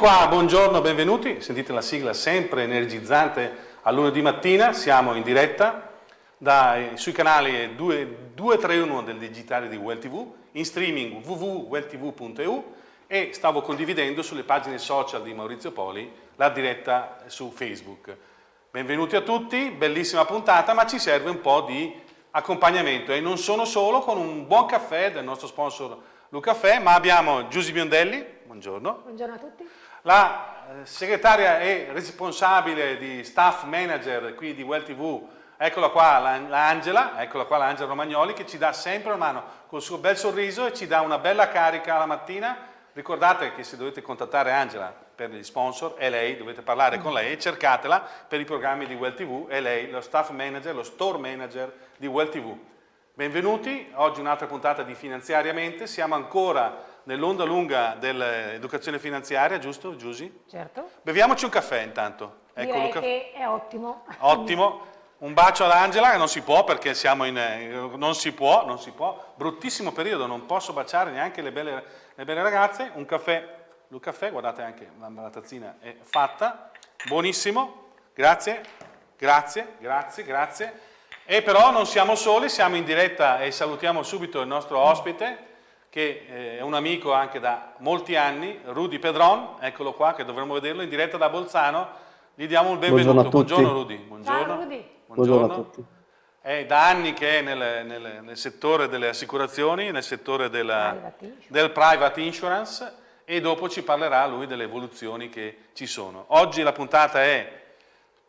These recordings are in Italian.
qua, buongiorno, benvenuti. Sentite la sigla sempre energizzante a lunedì mattina, siamo in diretta dai, sui canali 2, 231 del digitale di Well TV, in streaming www.welltv.eu e stavo condividendo sulle pagine social di Maurizio Poli la diretta su Facebook. Benvenuti a tutti, bellissima puntata, ma ci serve un po' di accompagnamento e non sono solo con un buon caffè del nostro sponsor Lucaffè, ma abbiamo Giusy Biondelli, buongiorno. Buongiorno a tutti. La eh, segretaria e responsabile di staff manager qui di Well TV, eccola qua l'Angela, eccola qua l'Angela Romagnoli che ci dà sempre una mano col suo bel sorriso e ci dà una bella carica la mattina. Ricordate che se dovete contattare Angela per gli sponsor è lei, dovete parlare con lei, cercatela per i programmi di Well TV, è lei lo staff manager, lo store manager di Well TV. Benvenuti, oggi un'altra puntata di Finanziariamente, siamo ancora nell'onda lunga dell'educazione finanziaria, giusto Giusy? Certo. Beviamoci un caffè intanto. Ecco, che è ottimo. Ottimo. Un bacio ad Angela, che non si può perché siamo in... Non si può, non si può. Bruttissimo periodo, non posso baciare neanche le belle, le belle ragazze. Un caffè, un caffè, guardate anche la tazzina è fatta. Buonissimo, grazie, grazie, grazie, grazie. E però non siamo soli, siamo in diretta e salutiamo subito il nostro ospite che eh, è un amico anche da molti anni, Rudy Pedron, eccolo qua che dovremmo vederlo in diretta da Bolzano. Gli diamo il benvenuto. Buongiorno, Buongiorno Rudy. Buongiorno. Ciao Rudy. Buongiorno. Buongiorno a tutti. È da anni che è nel, nel, nel settore delle assicurazioni, nel settore della, private del private insurance e dopo ci parlerà lui delle evoluzioni che ci sono. Oggi la puntata è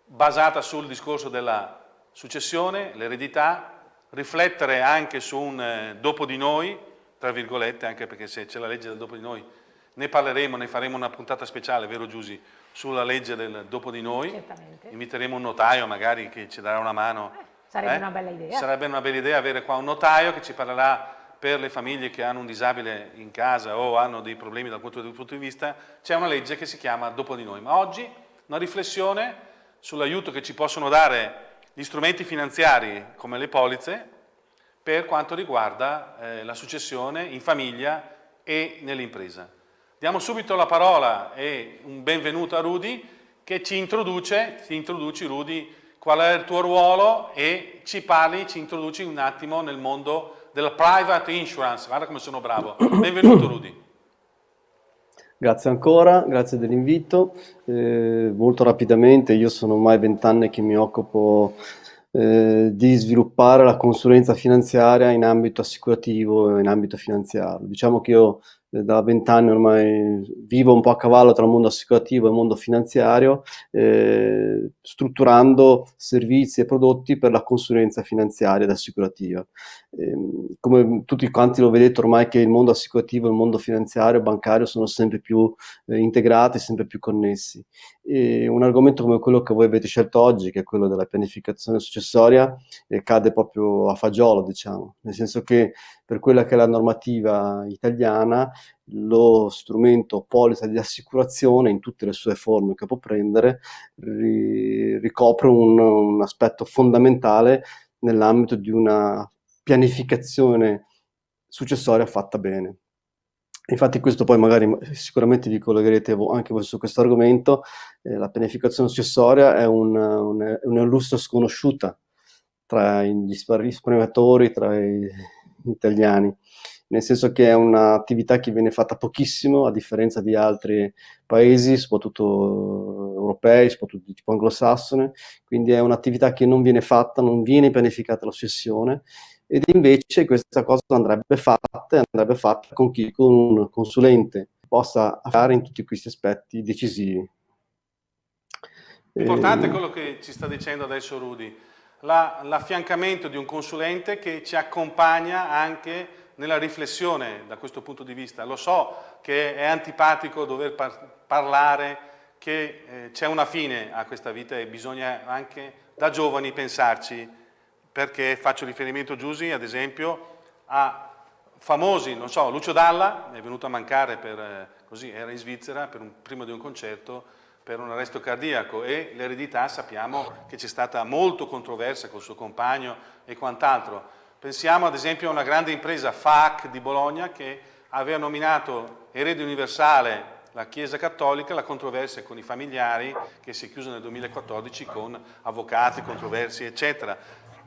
basata sul discorso della successione, l'eredità, riflettere anche su un eh, dopo di noi, tra virgolette, anche perché se c'è la legge del dopo di noi ne parleremo, ne faremo una puntata speciale, vero Giusy, sulla legge del dopo di noi. Certamente. Inviteremo un notaio magari che ci darà una mano. Eh, sarebbe Eh? una bella idea. Sarebbe una bella idea avere qua un notaio che ci parlerà per le famiglie che hanno un disabile in casa o hanno dei problemi dal punto di, punto di vista, c'è una legge che si chiama Dopo di noi. Ma oggi una riflessione sull'aiuto che ci possono dare gli strumenti finanziari come le polizze per quanto riguarda eh, la successione in famiglia e nell'impresa. Diamo subito la parola e un benvenuto a Rudy che ci introduce, ti introduci Rudy, qual è il tuo ruolo e ci parli, ci introduci un attimo nel mondo della private insurance. Guarda come sono bravo. Benvenuto Rudy. Grazie ancora, grazie dell'invito. Eh, molto rapidamente, io sono ormai vent'anni che mi occupo eh, di sviluppare la consulenza finanziaria in ambito assicurativo e in ambito finanziario. Diciamo che io da vent'anni ormai vivo un po' a cavallo tra il mondo assicurativo e il mondo finanziario, eh, strutturando servizi e prodotti per la consulenza finanziaria ed assicurativa. Eh, come tutti quanti lo vedete ormai che il mondo assicurativo e il mondo finanziario e bancario sono sempre più eh, integrati, sempre più connessi. E un argomento come quello che voi avete scelto oggi, che è quello della pianificazione successoria, eh, cade proprio a fagiolo, diciamo, nel senso che per quella che è la normativa italiana, lo strumento polizza di assicurazione in tutte le sue forme che può prendere ri ricopre un, un aspetto fondamentale nell'ambito di una pianificazione successoria fatta bene. Infatti questo poi magari sicuramente vi collegherete anche voi su questo argomento, eh, la pianificazione successoria è, un, un, è un'illustra sconosciuta tra gli risparmiatori, tra i italiani, nel senso che è un'attività che viene fatta pochissimo a differenza di altri paesi, soprattutto europei, soprattutto di tipo anglosassone, quindi è un'attività che non viene fatta, non viene pianificata la successione. Ed invece questa cosa andrebbe fatta andrebbe fatta con chi, con un consulente possa fare in tutti questi aspetti decisivi. Importante quello che ci sta dicendo adesso Rudy, l'affiancamento di un consulente che ci accompagna anche nella riflessione da questo punto di vista. Lo so che è antipatico dover par parlare che eh, c'è una fine a questa vita e bisogna anche da giovani pensarci, perché faccio riferimento, Giusy, ad esempio, a famosi, non so, Lucio Dalla è venuto a mancare per, eh, così, era in Svizzera per un, prima di un concerto per un arresto cardiaco e l'eredità sappiamo che c'è stata molto controversa col suo compagno e quant'altro. Pensiamo ad esempio a una grande impresa FAC di Bologna che aveva nominato erede universale la Chiesa Cattolica, la controversia con i familiari che si è chiusa nel 2014 con avvocati, controversie eccetera.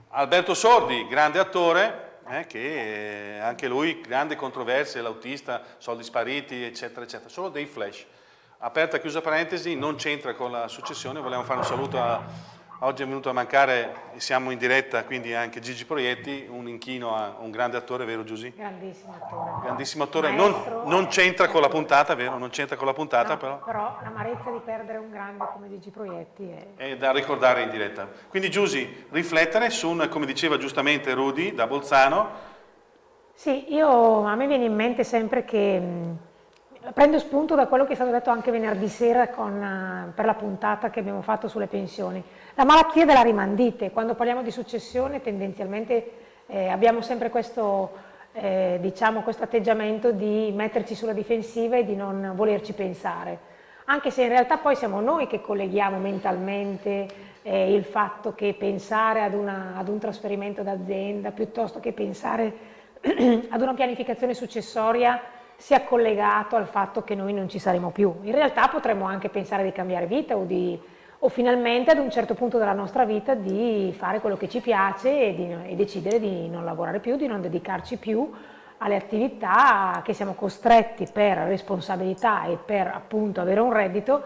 Alberto Sordi, grande attore, eh, che anche lui, grande controversia, l'autista, soldi spariti eccetera eccetera, solo dei flash. Aperta e chiusa parentesi, non c'entra con la successione, vogliamo fare un saluto a Oggi è venuto a mancare, siamo in diretta, quindi anche Gigi Proietti, un inchino a un grande attore, vero Giusy? Grandissimo attore. Grandissimo attore, Maestro, non, non c'entra con la puntata, vero? Non c'entra con la puntata no, però. Però l'amarezza di perdere un grande come Gigi Proietti è... è... da ricordare in diretta. Quindi Giusy, riflettere su, come diceva giustamente Rudy da Bolzano. Sì, io, a me viene in mente sempre che prendo spunto da quello che è stato detto anche venerdì sera con, eh, per la puntata che abbiamo fatto sulle pensioni. La malattia della rimandite, quando parliamo di successione tendenzialmente eh, abbiamo sempre questo, eh, diciamo, questo atteggiamento di metterci sulla difensiva e di non volerci pensare, anche se in realtà poi siamo noi che colleghiamo mentalmente eh, il fatto che pensare ad, una, ad un trasferimento d'azienda piuttosto che pensare ad una pianificazione successoria sia collegato al fatto che noi non ci saremo più. In realtà potremmo anche pensare di cambiare vita o, di, o finalmente ad un certo punto della nostra vita di fare quello che ci piace e, di, e decidere di non lavorare più, di non dedicarci più alle attività che siamo costretti per responsabilità e per appunto avere un reddito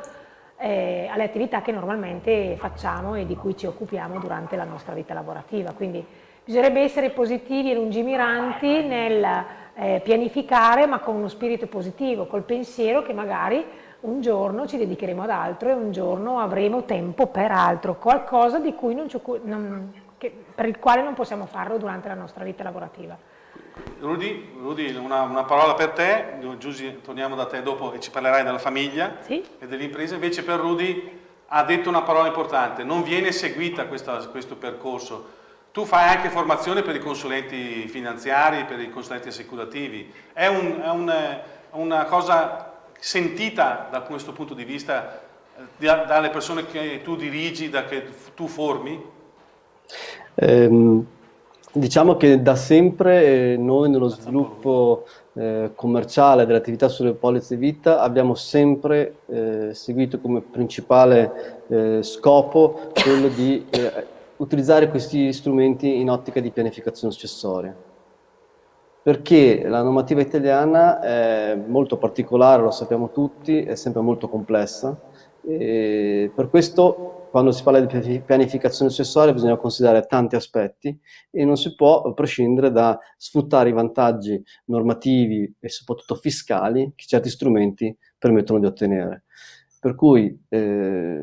eh, alle attività che normalmente facciamo e di cui ci occupiamo durante la nostra vita lavorativa. Quindi bisognerebbe essere positivi e lungimiranti nel eh, pianificare ma con uno spirito positivo, col pensiero che magari un giorno ci dedicheremo ad altro e un giorno avremo tempo per altro, qualcosa di cui non che, per il quale non possiamo farlo durante la nostra vita lavorativa. Rudy, Rudy una, una, parola per te, Giusy torniamo da te dopo e ci parlerai della famiglia sì? e dell'impresa, invece per Rudy ha detto una parola importante, non viene seguita questa, questo percorso, tu fai anche formazione per i consulenti finanziari, per i consulenti assicurativi. È, un, è un, una cosa sentita da questo punto di vista eh, dalle persone che tu dirigi, da che tu formi? Eh, diciamo che da sempre eh, noi nello sviluppo eh, commerciale dell'attività sulle polizze vita abbiamo sempre eh, seguito come principale eh, scopo quello di utilizzare questi strumenti in ottica di pianificazione successoria. Perché la normativa italiana è molto particolare, lo sappiamo tutti, è sempre molto complessa. E per questo quando si parla di pianificazione successoria bisogna considerare tanti aspetti e non si può prescindere da sfruttare i vantaggi normativi e soprattutto fiscali che certi strumenti permettono di ottenere. Per cui eh,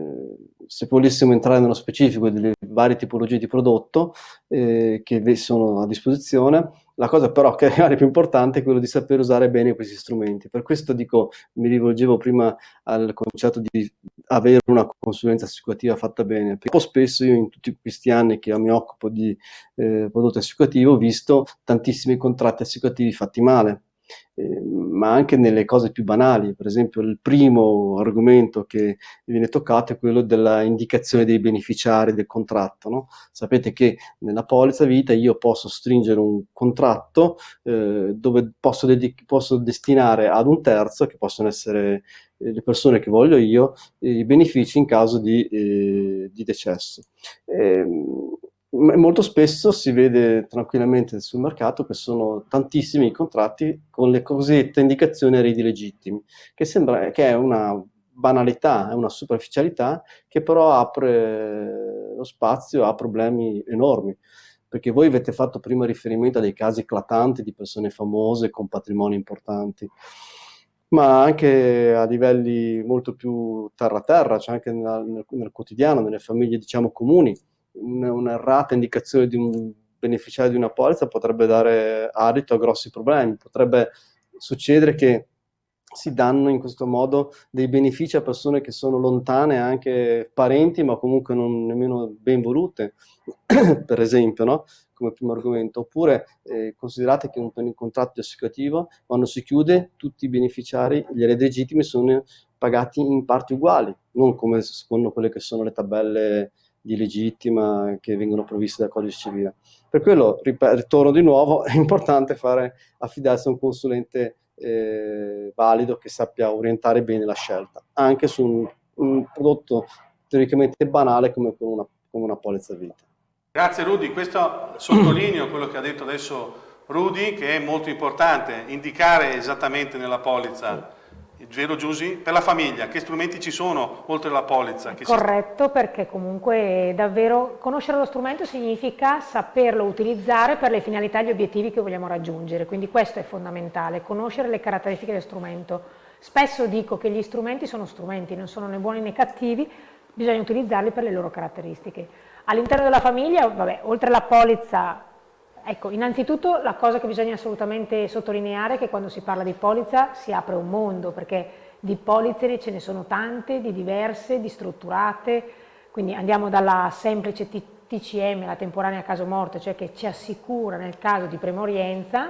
se volessimo entrare nello specifico delle varie tipologie di prodotto eh, che sono a disposizione, la cosa però che è più importante è quello di sapere usare bene questi strumenti. Per questo dico, mi rivolgevo prima al concetto di avere una consulenza assicurativa fatta bene. Perché spesso io in tutti questi anni che mi occupo di eh, prodotti assicurativi ho visto tantissimi contratti assicurativi fatti male eh, ma anche nelle cose più banali. Per esempio il primo argomento che viene toccato è quello della indicazione dei beneficiari del contratto. No? Sapete che nella polizza vita io posso stringere un contratto eh, dove posso, posso, destinare ad un terzo, che possono essere eh, le persone che voglio io, i benefici in caso di, eh, di decesso. Ehm, molto spesso si vede tranquillamente sul mercato che sono tantissimi i contratti con le cosiddette indicazioni a ridi legittimi, che sembra che è una banalità, è una superficialità che però apre lo spazio a problemi enormi. Perché voi avete fatto prima riferimento a dei casi eclatanti di persone famose con patrimoni importanti, ma anche a livelli molto più terra-terra, cioè anche nel, nel quotidiano, nelle famiglie diciamo comuni un'errata indicazione di un beneficiario di una polizza potrebbe dare adito a grossi problemi, potrebbe succedere che si danno in questo modo dei benefici a persone che sono lontane, anche parenti, ma comunque non nemmeno ben volute, per esempio, no? come primo argomento. Oppure eh, considerate che un, un contratto assicurativo, quando si chiude, tutti i beneficiari, gli eredi legittimi, sono pagati in parti uguali, non come secondo quelle che sono le tabelle di legittima che vengono provviste dal codice civile. Per quello, ritorno di nuovo, è importante fare, affidarsi a un consulente eh, valido che sappia orientare bene la scelta, anche su un, un prodotto teoricamente banale come, una, come una polizza vita. Grazie Rudy, questo sottolineo quello che ha detto adesso Rudy, che è molto importante, indicare esattamente nella polizza Vero Giusy? Per la famiglia, che strumenti ci sono oltre alla polizza? Corretto, perché comunque davvero conoscere lo strumento significa saperlo utilizzare per le finalità e gli obiettivi che vogliamo raggiungere, quindi questo è fondamentale, conoscere le caratteristiche del strumento. Spesso dico che gli strumenti sono strumenti, non sono né buoni né cattivi, bisogna utilizzarli per le loro caratteristiche. All'interno della famiglia, vabbè, oltre alla polizza Ecco, innanzitutto la cosa che bisogna assolutamente sottolineare è che quando si parla di polizza si apre un mondo, perché di polizze ce ne sono tante, di diverse, di strutturate, quindi andiamo dalla semplice TCM, la temporanea caso morte, cioè che ci assicura nel caso di premorienza,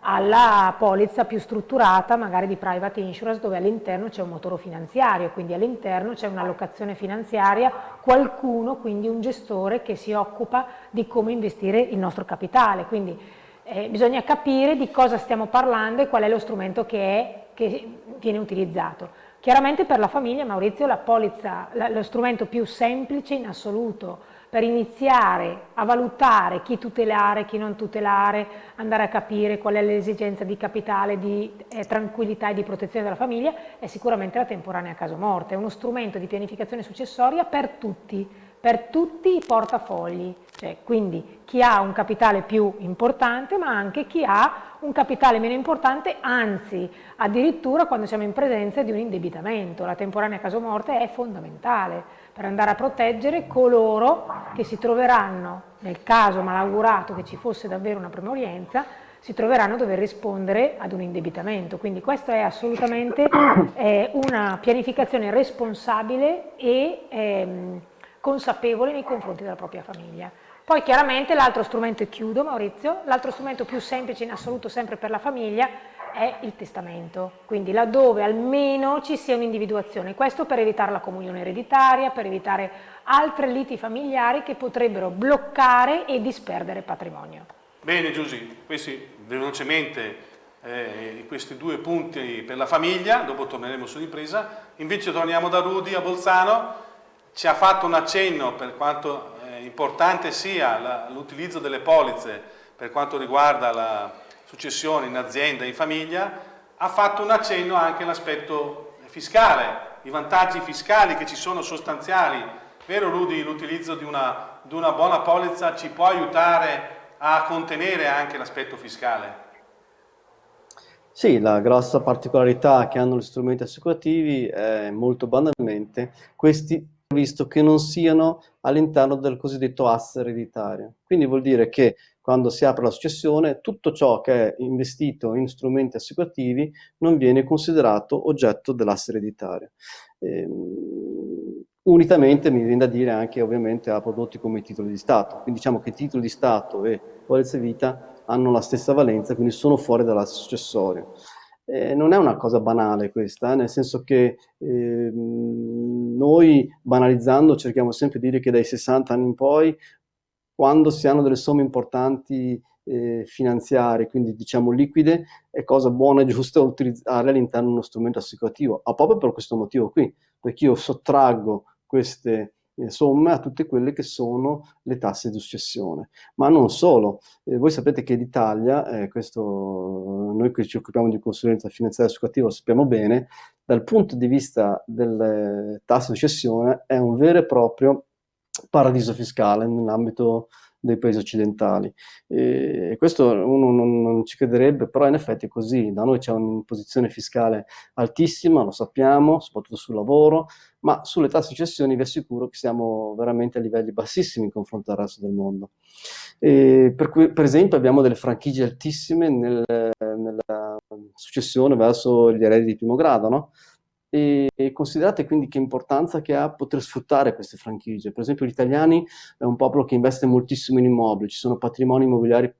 alla polizza più strutturata, magari di private insurance, dove all'interno c'è un motore finanziario, quindi all'interno c'è un'allocazione finanziaria, qualcuno, quindi un gestore che si occupa di come investire il nostro capitale. Quindi eh, bisogna capire di cosa stiamo parlando e qual è lo strumento che, è, che viene utilizzato. Chiaramente per la famiglia, Maurizio, la polizza, la, lo strumento più semplice in assoluto, per iniziare a valutare chi tutelare, chi non tutelare, andare a capire qual è l'esigenza di capitale, di eh, tranquillità e di protezione della famiglia, è sicuramente la temporanea caso morte, è uno strumento di pianificazione successoria per tutti, per tutti i portafogli, cioè, quindi chi ha un capitale più importante ma anche chi ha un capitale meno importante, anzi addirittura quando siamo in presenza di un indebitamento, la temporanea caso morte è fondamentale per andare a proteggere coloro che si troveranno, nel caso malaugurato che ci fosse davvero una premorienza, si troveranno a dover rispondere ad un indebitamento. Quindi questa è assolutamente eh, una pianificazione responsabile e ehm, consapevole nei confronti della propria famiglia. Poi chiaramente l'altro strumento, e chiudo Maurizio, l'altro strumento più semplice in assoluto sempre per la famiglia è il testamento, quindi laddove almeno ci sia un'individuazione, questo per evitare la comunione ereditaria, per evitare altre liti familiari che potrebbero bloccare e disperdere patrimonio. Bene Giusy, questi velocemente eh, questi due punti per la famiglia, dopo torneremo sull'impresa, invece torniamo da Rudi a Bolzano, ci ha fatto un accenno per quanto eh, importante sia l'utilizzo delle polizze per quanto riguarda la successione in azienda, in famiglia, ha fatto un accenno anche all'aspetto fiscale, i vantaggi fiscali che ci sono sostanziali. Vero Rudy, l'utilizzo di di una buona polizza ci può aiutare a contenere anche l'aspetto fiscale? Sì, la grossa particolarità che hanno gli strumenti assicurativi è molto banalmente questi visto che non siano all'interno del cosiddetto asse ereditario. Quindi vuol dire che quando si apre la successione, tutto ciò che è investito in strumenti assicurativi non viene considerato oggetto dell'asse ereditario. Ehm, unitamente mi viene da dire anche ovviamente a prodotti come i titoli di Stato. Quindi diciamo che titoli di Stato e polizze vita hanno la stessa valenza, quindi sono fuori dall'asse successorio. Eh, non è una cosa banale questa, eh, nel senso che eh, noi banalizzando cerchiamo sempre di dire che dai 60 anni in poi quando si hanno delle somme importanti eh, finanziarie, quindi diciamo liquide, è cosa buona e giusta utilizzare all'interno di uno strumento assicurativo, ma proprio per questo motivo qui, perché io sottraggo queste eh, somme a tutte quelle che sono le tasse di successione. Ma non solo, eh, voi sapete che l'Italia, eh, questo noi che ci occupiamo di consulenza finanziaria assicurativa lo sappiamo bene, dal punto di vista delle tasse di successione è un vero e proprio paradiso fiscale nell'ambito dei paesi occidentali. E questo uno non, non, ci crederebbe, però in effetti è così. Da noi c'è un'imposizione fiscale altissima, lo sappiamo, soprattutto sul lavoro, ma sulle tasse di cessioni vi assicuro che siamo veramente a livelli bassissimi in confronto al resto del mondo. Per, cui, per, esempio abbiamo delle franchigie altissime nel, nella successione verso gli eredi di primo grado, no? E, considerate quindi che importanza che ha poter sfruttare queste franchigie. Per esempio gli italiani è un popolo che investe moltissimo in immobili, ci sono patrimoni immobiliari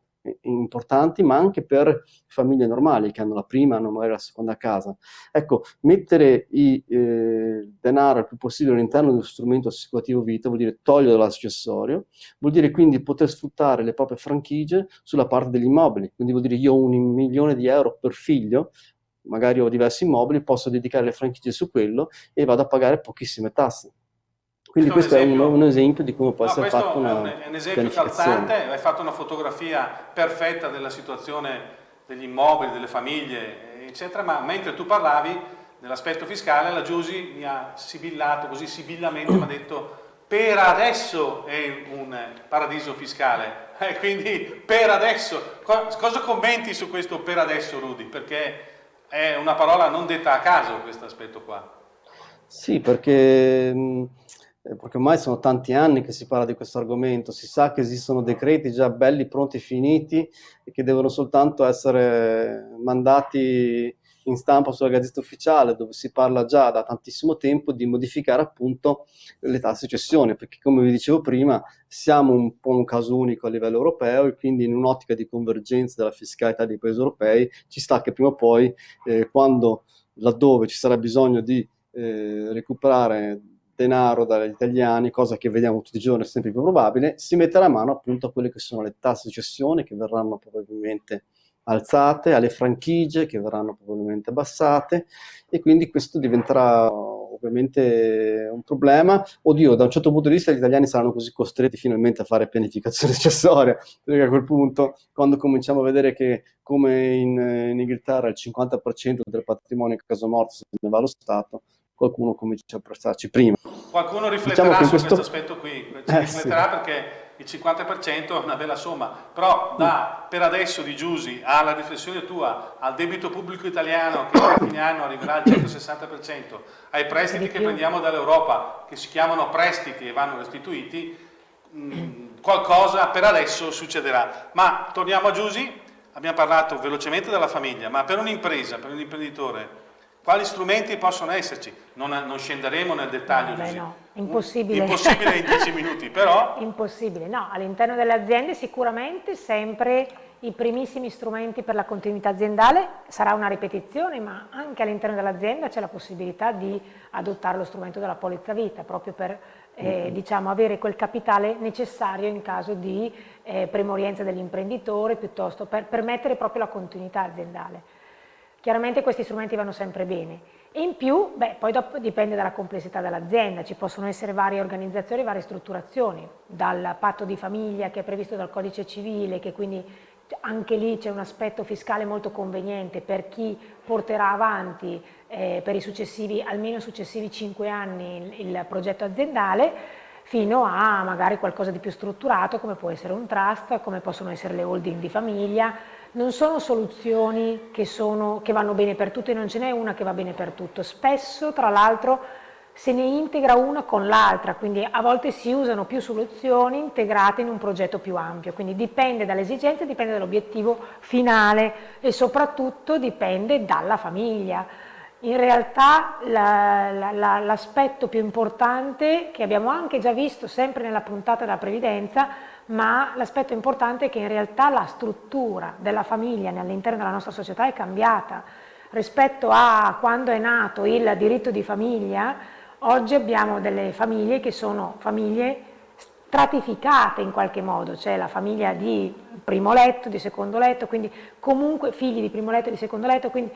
importanti, ma anche per famiglie normali che hanno la prima, hanno magari la seconda casa. Ecco, mettere il eh, denaro il più possibile all'interno uno strumento assicurativo vita vuol dire togliere l'accessorio, vuol dire quindi poter sfruttare le proprie franchigie sulla parte degli immobili, quindi vuol dire io ho un milione di euro per figlio, magari ho diversi immobili, posso dedicare le franchigie su quello e vado a pagare pochissime tasse. Quindi questo, questo è un, un, esempio di come può no, essere fatta una è un, esempio calzante, hai fatto una fotografia perfetta della situazione degli immobili, delle famiglie, eccetera, ma mentre tu parlavi dell'aspetto fiscale, la Giusy mi ha sibillato, così sibillamente mi ha detto per adesso è un paradiso fiscale, eh, quindi per adesso, cosa commenti su questo per adesso Rudy? Perché è una parola non detta a caso questo aspetto qua. Sì, perché eh, perché ormai sono tanti anni che si parla di questo argomento, si sa che esistono decreti già belli, pronti, finiti e che devono soltanto essere mandati in stampa sulla Gazzetta Ufficiale, dove si parla già da tantissimo tempo di modificare appunto le tasse cessione, perché come vi dicevo prima siamo un po' un caso unico a livello europeo e quindi in un'ottica di convergenza della fiscalità dei paesi europei ci sta che prima o poi, eh, quando laddove ci sarà bisogno di eh, recuperare denaro dagli italiani, cosa che vediamo tutti i giorni, è sempre più probabile, si metterà mano appunto a quelle che sono le tasse di cessione che verranno probabilmente alzate, alle franchigie che verranno probabilmente abbassate e quindi questo diventerà ovviamente un problema. Oddio, da un certo punto di vista gli italiani saranno così costretti finalmente a fare pianificazione accessoria, perché a quel punto, quando cominciamo a vedere che come in, in Inghilterra il 50% del patrimonio in caso morto se ne va allo Stato, qualcuno comincia a prestarci prima. Qualcuno rifletterà diciamo su questo... questo aspetto qui, eh, rifletterà sì. perché il 50% è una bella somma, però da per adesso di Giusi alla riflessione tua, al debito pubblico italiano che a fine anno arriverà al 160%, ai prestiti che prendiamo dall'Europa che si chiamano prestiti e vanno restituiti, mm, qualcosa per adesso succederà. Ma torniamo a Giusi, abbiamo parlato velocemente della famiglia, ma per un'impresa, per un imprenditore, quali strumenti possono esserci? Non, non scenderemo nel dettaglio. Beh, no, impossibile. Impossibile in dieci minuti, però... Impossibile, no, all'interno delle aziende sicuramente sempre i primissimi strumenti per la continuità aziendale, sarà una ripetizione, ma anche all'interno dell'azienda c'è la possibilità di adottare lo strumento della polizza vita, proprio per eh, diciamo, avere quel capitale necessario in caso di eh, premorienza dell'imprenditore, piuttosto per permettere proprio la continuità aziendale. Chiaramente questi strumenti vanno sempre bene. E in più, beh, poi dipende dalla complessità dell'azienda, ci possono essere varie organizzazioni, varie strutturazioni, dal patto di famiglia che è previsto dal codice civile, che quindi anche lì c'è un aspetto fiscale molto conveniente per chi porterà avanti eh, per i successivi, almeno successivi 5 anni il, il progetto aziendale, fino a magari qualcosa di più strutturato come può essere un trust, come possono essere le holding di famiglia, non sono soluzioni che, sono, che vanno bene per tutto e non ce n'è una che va bene per tutto. Spesso, tra l'altro, se ne integra una con l'altra, quindi a volte si usano più soluzioni integrate in un progetto più ampio, quindi dipende dalle esigenze, dipende dall'obiettivo finale e soprattutto dipende dalla famiglia. In realtà l'aspetto più importante che abbiamo anche già visto sempre nella puntata della previdenza ma l'aspetto importante è che in realtà la struttura della famiglia all'interno della nostra società è cambiata. Rispetto a quando è nato il diritto di famiglia, oggi abbiamo delle famiglie che sono famiglie stratificate in qualche modo, c'è la famiglia di primo letto, di secondo letto, quindi comunque figli di primo letto e di secondo letto, quindi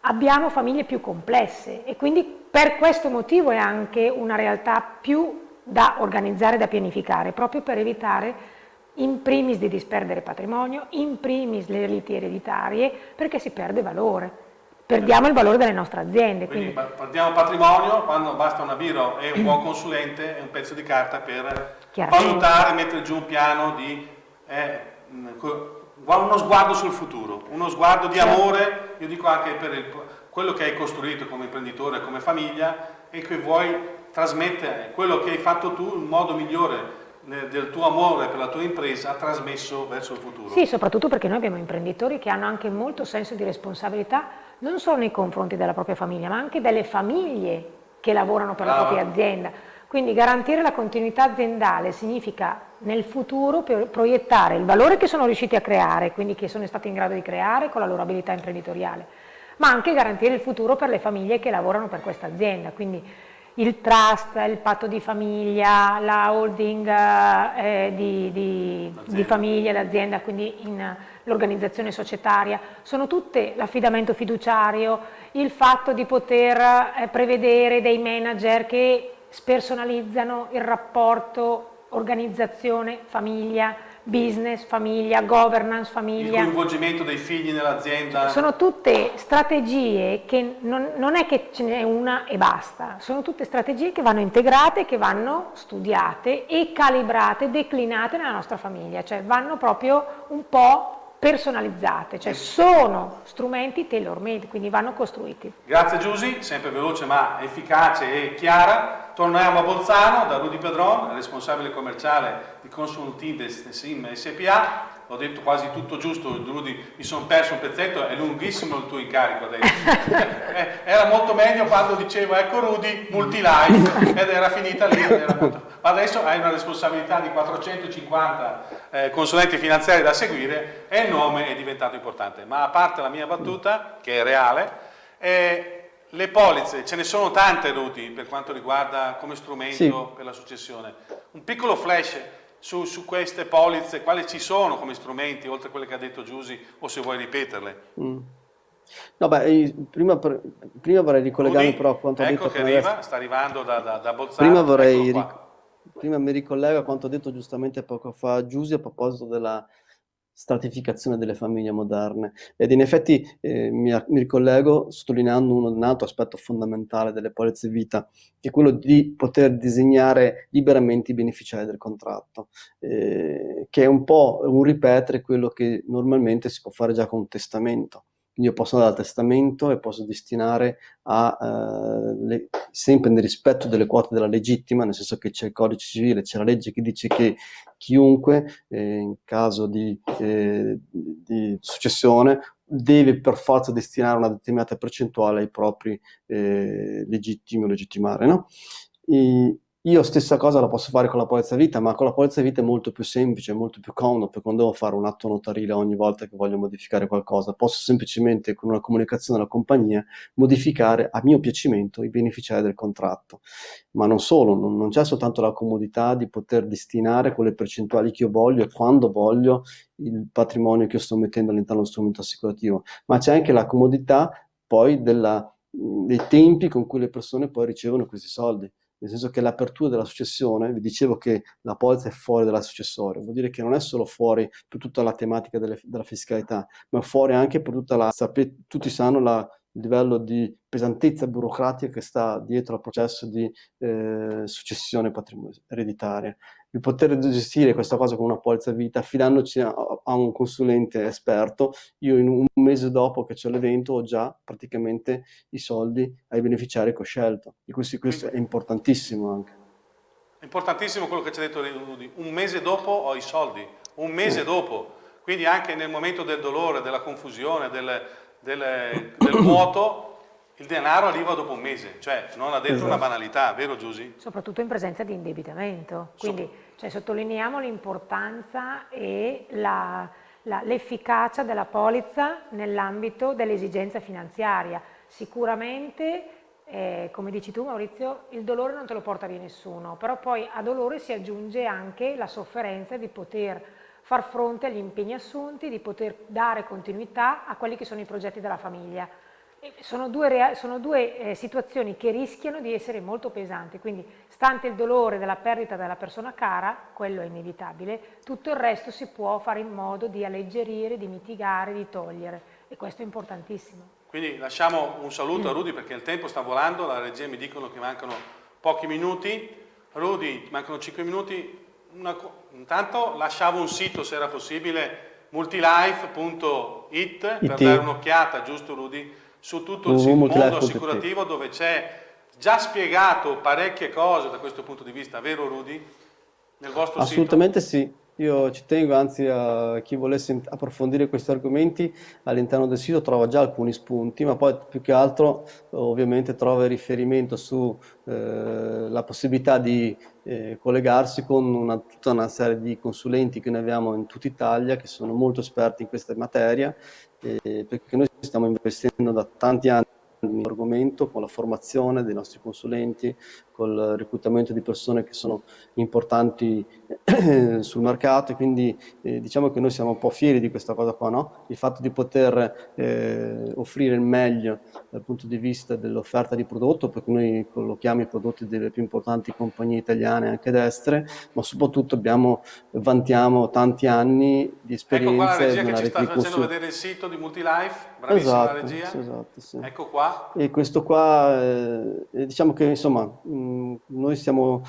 abbiamo famiglie più complesse e quindi per questo motivo è anche una realtà più da organizzare, da pianificare, proprio per evitare in primis di disperdere patrimonio, in primis le liti ereditarie, perché si perde valore. Perdiamo il valore delle nostre aziende. Quindi, quindi perdiamo patrimonio quando basta una biro e un buon consulente e un pezzo di carta per valutare, mettere giù un piano di... Eh, uno sguardo sul futuro, uno sguardo di certo. amore, io dico anche per il, quello che hai costruito come imprenditore, come famiglia e che vuoi trasmettere quello che hai fatto tu in modo migliore del tuo amore per la tua impresa trasmesso verso il futuro. Sì, soprattutto perché noi abbiamo imprenditori che hanno anche molto senso di responsabilità non solo nei confronti della propria famiglia, ma anche delle famiglie che lavorano per Brava. la propria azienda. Quindi garantire la continuità aziendale significa nel futuro proiettare il valore che sono riusciti a creare, quindi che sono stati in grado di creare con la loro abilità imprenditoriale, ma anche garantire il futuro per le famiglie che lavorano per questa azienda. Quindi il trust, il patto di famiglia, la holding eh, di, di, di, famiglia, l'azienda, quindi l'organizzazione societaria, sono tutte l'affidamento fiduciario, il fatto di poter eh, prevedere dei manager che spersonalizzano il rapporto organizzazione, famiglia, business, famiglia, governance, famiglia. Il coinvolgimento dei figli nell'azienda. Sono tutte strategie che non, non è che ce n'è una e basta, sono tutte strategie che vanno integrate, che vanno studiate e calibrate, declinate nella nostra famiglia, cioè vanno proprio un po' personalizzate, cioè sono strumenti tailor made, quindi vanno costruiti. Grazie Giusy, sempre veloce ma efficace e chiara. Torniamo a Bolzano da Rudy Pedron, responsabile commerciale di Consulting Sim SPA ho detto quasi tutto giusto, Rudy, mi sono perso un pezzetto, è lunghissimo il tuo incarico adesso. Eh, era molto meglio quando dicevo ecco Rudy, multilife, ed era finita lì. Era molto... Ma adesso hai una responsabilità di 450 eh, consulenti finanziari da seguire e il nome è diventato importante. Ma a parte la mia battuta, che è reale, eh, le polizze, ce ne sono tante Rudy per quanto riguarda come strumento sì. per la successione. Un piccolo flash su, su, queste polizze, quali ci sono come strumenti, oltre a quelle che ha detto Giusy, o se vuoi ripeterle? Mm. No, beh, prima, prima, vorrei ricollegarmi Rudy, però a quanto ecco detto... Ecco che arriva, adesso. sta arrivando da, da, da Bolzano. Prima vorrei... Prima mi ricollego a quanto detto giustamente poco fa Giusy a proposito della stratificazione delle famiglie moderne. Ed in effetti eh, mi, mi, ricollego sottolineando un, un, altro aspetto fondamentale delle polizze vita che è quello di poter disegnare liberamente i beneficiari del contratto eh, che è un po' un ripetere quello che normalmente si può fare già con un testamento io posso andare al testamento e posso destinare a, eh, le, sempre nel rispetto delle quote della legittima, nel senso che c'è il codice civile, c'è la legge che dice che chiunque eh, in caso di, eh, di, successione deve per forza destinare una determinata percentuale ai propri eh, legittimi o legittimari. No? E, io stessa cosa la posso fare con la polizza vita, ma con la polizza vita è molto più semplice, molto più comodo, perché non devo fare un atto notarile ogni volta che voglio modificare qualcosa. Posso semplicemente, con una comunicazione alla compagnia, modificare a mio piacimento i beneficiari del contratto. Ma non solo, non, non c'è soltanto la comodità di poter destinare quelle percentuali che io voglio e quando voglio il patrimonio che io sto mettendo all'interno dello strumento assicurativo, ma c'è anche la comodità poi della, dei tempi con cui le persone poi ricevono questi soldi nel senso che l'apertura della successione, vi dicevo che la polizza è fuori dalla successoria, vuol dire che non è solo fuori per tutta la tematica delle, della fiscalità, ma fuori anche per tutta la, sapete, tutti sanno la, il livello di pesantezza burocratica che sta dietro al processo di eh, successione ereditaria. Il poter gestire questa cosa con una polizza vita affidandoci a, a, un consulente esperto, io in un mese dopo che c'è l'evento ho già praticamente i soldi ai beneficiari che ho scelto. E questo, questo è importantissimo anche. È importantissimo quello che ci ha detto Rudy, un mese dopo ho i soldi, un mese mm. dopo, quindi anche nel momento del dolore, della confusione, del del, del vuoto, il denaro arriva dopo un mese, cioè non ha detto esatto. una banalità, vero Giusy? Soprattutto in presenza di indebitamento, quindi so. Cioè, sottolineiamo l'importanza e l'efficacia della polizza nell'ambito dell'esigenza finanziaria. Sicuramente, eh, come dici tu Maurizio, il dolore non te lo porta via nessuno, però poi a dolore si aggiunge anche la sofferenza di poter far fronte agli impegni assunti, di poter dare continuità a quelli che sono i progetti della famiglia. Sono due, sono due eh, situazioni che rischiano di essere molto pesanti, quindi stante il dolore della perdita della persona cara, quello è inevitabile, tutto il resto si può fare in modo di alleggerire, di mitigare, di togliere. E questo è importantissimo. Quindi lasciamo un saluto a Rudy perché il tempo sta volando, la regia mi dicono che mancano pochi minuti. Rudy, mancano 5 minuti, una, intanto lasciavo un sito se era possibile multilife.it per dare un'occhiata, giusto Rudy, su tutto il mondo assicurativo dove c'è già spiegato parecchie cose da questo punto di vista, vero Rudy? Nel vostro Assolutamente sito? sì. Io ci tengo, anzi a chi volesse approfondire questi argomenti all'interno del sito trova già alcuni spunti, ma poi più che altro ovviamente trova riferimento sulla eh, possibilità di eh, collegarsi con una, tutta una serie di consulenti che noi abbiamo in tutta Italia che sono molto esperti in questa materia, eh, perché noi stiamo investendo da tanti anni argomento con la formazione dei nostri consulenti, col reclutamento di persone che sono importanti sul mercato e quindi eh, diciamo che noi siamo un po' fieri di questa cosa qua, no? il fatto di poter eh, offrire il meglio dal punto di vista dell'offerta di prodotto, perché noi collochiamo i prodotti delle più importanti compagnie italiane anche destre, ma soprattutto abbiamo, vantiamo tanti anni di esperienza. Ecco qua la regia che ci sta facendo vedere il sito di Multilife, bravissima esatto, regia. Sì, esatto, sì. Ecco qua. E questo qua, eh, diciamo che insomma, mh, noi siamo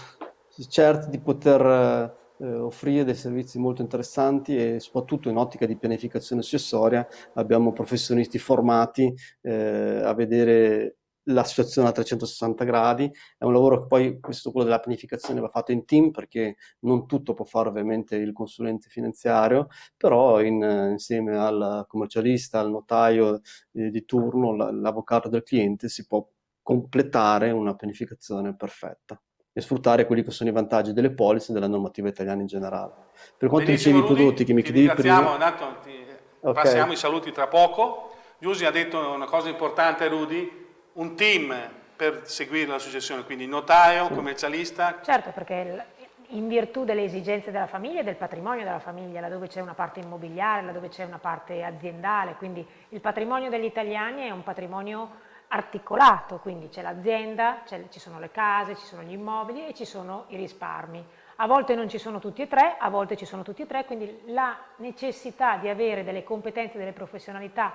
certi di poter eh, offrire dei servizi molto interessanti e soprattutto in ottica di pianificazione accessoria abbiamo professionisti formati eh, a vedere la situazione a 360 gradi, è un lavoro che poi, questo quello della pianificazione va fatto in team perché non tutto può fare ovviamente il consulente finanziario, però in, insieme al commercialista, al notaio eh, di turno, l'avvocato del cliente si può completare una pianificazione perfetta e sfruttare quelli che sono i vantaggi delle polizze e della normativa italiana in generale. Per quanto Benissimo, dicevi i prodotti che mi chiedevi prima... Intanto ti... okay. passiamo i saluti tra poco. Giusy ha detto una cosa importante, Rudy, un team per seguire la successione, quindi notaio, sì. commercialista. Certo, perché in virtù delle esigenze della famiglia e del patrimonio della famiglia, laddove c'è una parte immobiliare, laddove c'è una parte aziendale, quindi il patrimonio degli italiani è un patrimonio articolato, quindi c'è l'azienda, ci sono le case, ci sono gli immobili e ci sono i risparmi. A volte non ci sono tutti e tre, a volte ci sono tutti e tre, quindi la necessità di avere delle competenze, delle professionalità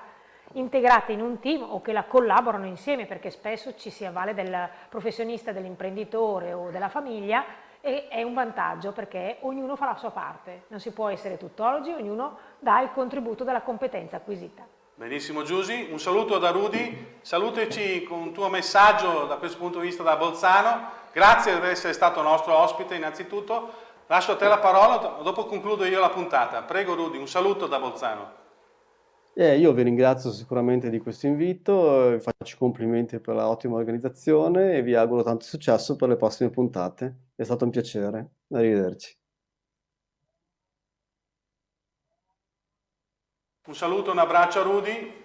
integrate in un team o che la collaborano insieme perché spesso ci si avvale del professionista, dell'imprenditore o della famiglia e è un vantaggio perché ognuno fa la sua parte, non si può essere tuttologi, ognuno dà il contributo della competenza acquisita. Benissimo Giusy, un saluto da Rudy, salutaci con un tuo messaggio da questo punto di vista da Bolzano, grazie per essere stato nostro ospite innanzitutto, lascio a te la parola, dopo concludo io la puntata, prego Rudy, un saluto da Bolzano. Eh, io vi ringrazio sicuramente di questo invito, vi faccio complimenti per l'ottima organizzazione e vi auguro tanto successo per le prossime puntate. È stato un piacere. Arrivederci. Un saluto, un abbraccio a Rudy.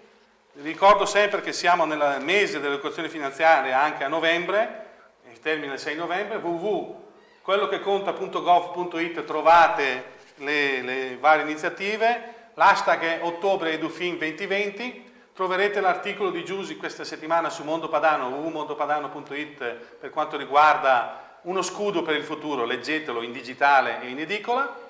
Ricordo sempre che siamo nel mese dell'educazione finanziaria anche a novembre, il termine il 6 novembre, www.quellocheconta.gov.it trovate le, le varie iniziative l'hashtag è ottobre edufin 2020, troverete l'articolo di Giusy questa settimana su Mondo Padano, www.mondopadano.it per quanto riguarda uno scudo per il futuro, leggetelo in digitale e in edicola.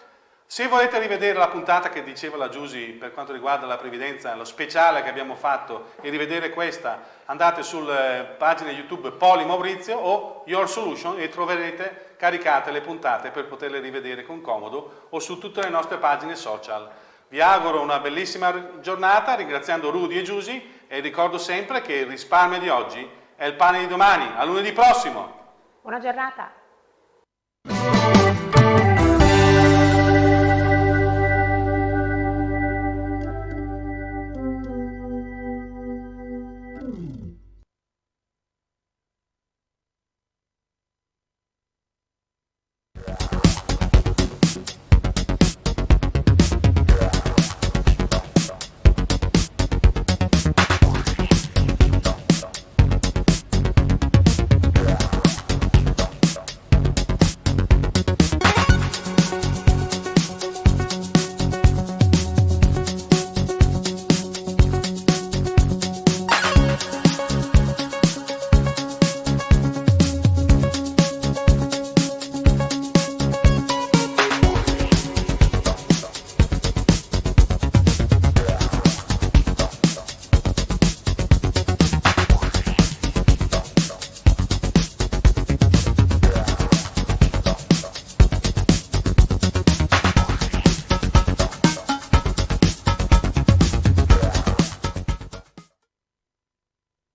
Se volete rivedere la puntata che diceva la Giusy per quanto riguarda la previdenza, lo speciale che abbiamo fatto e rivedere questa, andate sulla pagina YouTube Poli Maurizio o Your Solution e troverete caricate le puntate per poterle rivedere con comodo o su tutte le nostre pagine social. Vi auguro una bellissima giornata ringraziando Rudy e Giusy e ricordo sempre che il risparmio di oggi è il pane di domani. A lunedì prossimo! Buona giornata!